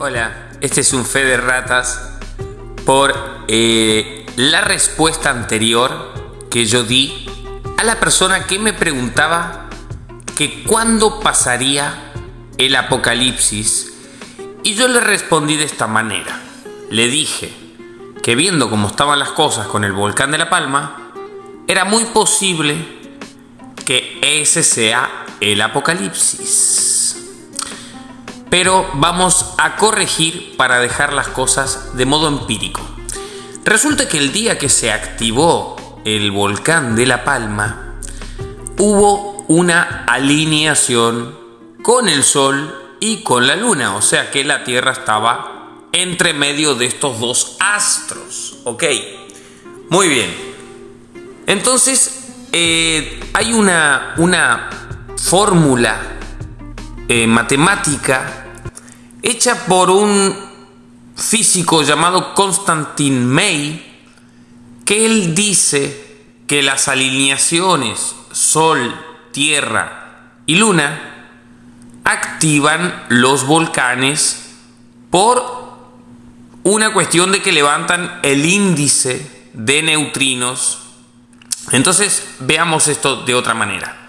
Hola, este es un fe de ratas por eh, la respuesta anterior que yo di a la persona que me preguntaba que cuándo pasaría el apocalipsis y yo le respondí de esta manera. Le dije que viendo cómo estaban las cosas con el volcán de La Palma, era muy posible que ese sea el apocalipsis. Pero vamos a corregir para dejar las cosas de modo empírico. Resulta que el día que se activó el volcán de La Palma, hubo una alineación con el Sol y con la Luna, o sea que la Tierra estaba entre medio de estos dos astros, ¿ok? Muy bien. Entonces, eh, hay una, una fórmula eh, matemática hecha por un físico llamado Constantin May, que él dice que las alineaciones Sol, Tierra y Luna activan los volcanes por una cuestión de que levantan el índice de neutrinos. Entonces veamos esto de otra manera.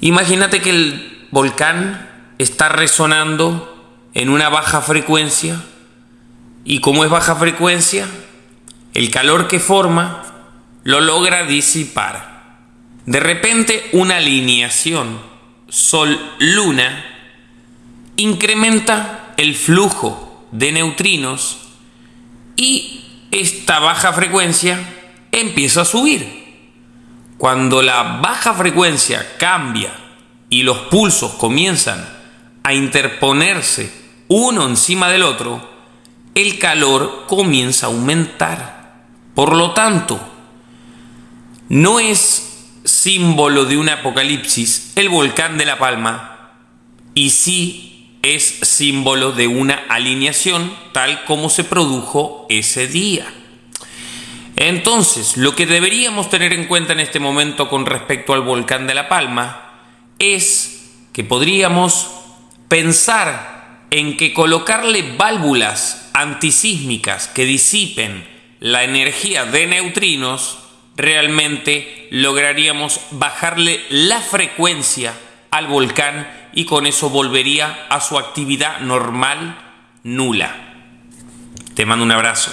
Imagínate que el volcán está resonando en una baja frecuencia y como es baja frecuencia, el calor que forma lo logra disipar. De repente una alineación Sol-Luna incrementa el flujo de neutrinos y esta baja frecuencia empieza a subir. Cuando la baja frecuencia cambia y los pulsos comienzan a interponerse uno encima del otro, el calor comienza a aumentar. Por lo tanto, no es símbolo de un apocalipsis el volcán de La Palma y sí es símbolo de una alineación tal como se produjo ese día. Entonces, lo que deberíamos tener en cuenta en este momento con respecto al volcán de La Palma es que podríamos pensar en que colocarle válvulas antisísmicas que disipen la energía de neutrinos, realmente lograríamos bajarle la frecuencia al volcán y con eso volvería a su actividad normal nula. Te mando un abrazo.